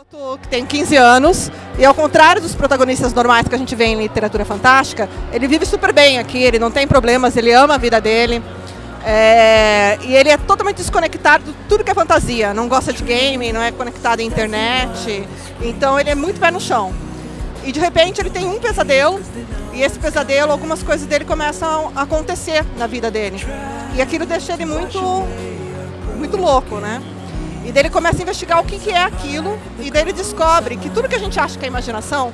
garoto que tem 15 anos e ao contrário dos protagonistas normais que a gente vê em literatura fantástica, ele vive super bem aqui, ele não tem problemas, ele ama a vida dele. É, e ele é totalmente desconectado de tudo que é fantasia, não gosta de game, não é conectado à internet, então ele é muito pé no chão. E de repente ele tem um pesadelo, e esse pesadelo, algumas coisas dele começam a acontecer na vida dele. E aquilo deixa ele muito, muito louco, né? E daí ele começa a investigar o que, que é aquilo, e daí ele descobre que tudo que a gente acha que é imaginação,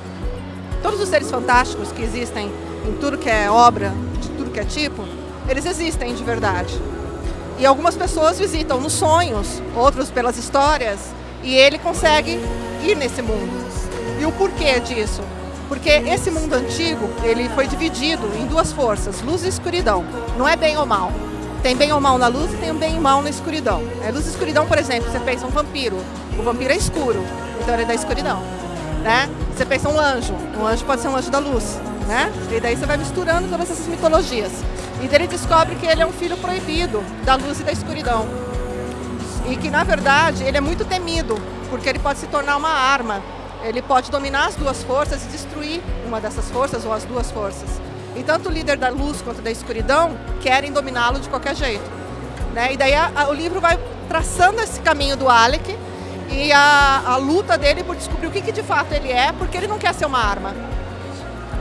todos os seres fantásticos que existem em tudo que é obra, de tudo que é tipo, eles existem de verdade. E algumas pessoas visitam nos sonhos, outros pelas histórias, e ele consegue ir nesse mundo. E o porquê disso? Porque esse mundo antigo, ele foi dividido em duas forças, luz e escuridão. Não é bem ou mal. Tem bem ou mal na luz e tem bem ou mal na escuridão. É, luz e escuridão, por exemplo, você pensa um vampiro. O vampiro é escuro, então ele é da escuridão. Né? Você pensa um anjo. Um anjo pode ser um anjo da luz. Né? E daí você vai misturando todas essas mitologias. E daí ele descobre que ele é um filho proibido da luz e da escuridão. E que, na verdade, ele é muito temido, porque ele pode se tornar uma arma. Ele pode dominar as duas forças e destruir uma dessas forças ou as duas forças. E tanto o líder da luz quanto da escuridão querem dominá-lo de qualquer jeito. Né? E daí a, a, o livro vai traçando esse caminho do Alec e a, a luta dele por descobrir o que, que de fato ele é, porque ele não quer ser uma arma.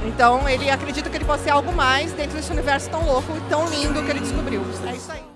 Então ele acredita que ele pode ser algo mais dentro desse universo tão louco e tão lindo que ele descobriu. É isso aí.